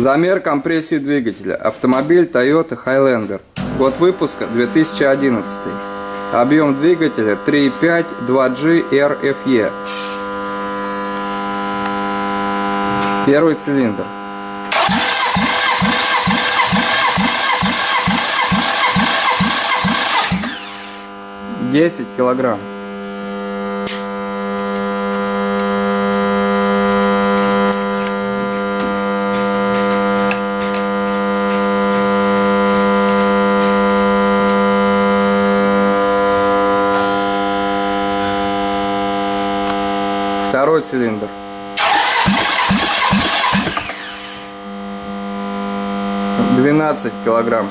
Замер компрессии двигателя. Автомобиль Toyota Highlander. Год выпуска 2011. Объем двигателя 3.5 2G RFE. Первый цилиндр. Десять килограмм. Второй цилиндр. Двенадцать килограмм.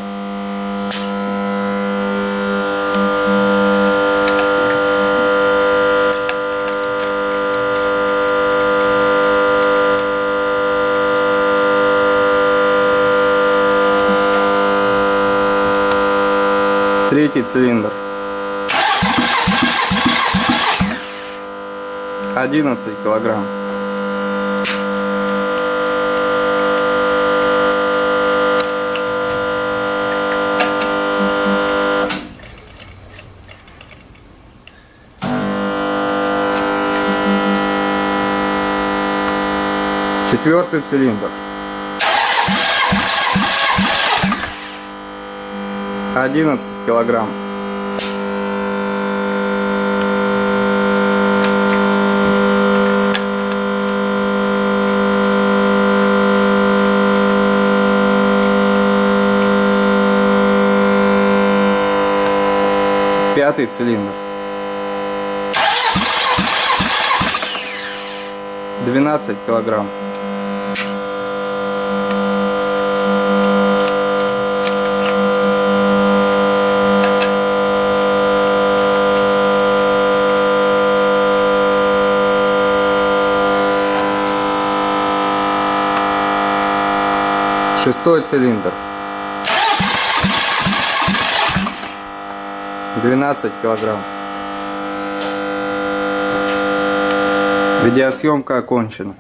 Третий цилиндр. 11 килограмм. Четвертый цилиндр. Одиннадцать килограмм. Пятый цилиндр. 12 килограмм. Шестой цилиндр. 12 килограмм. Видеосъемка окончена.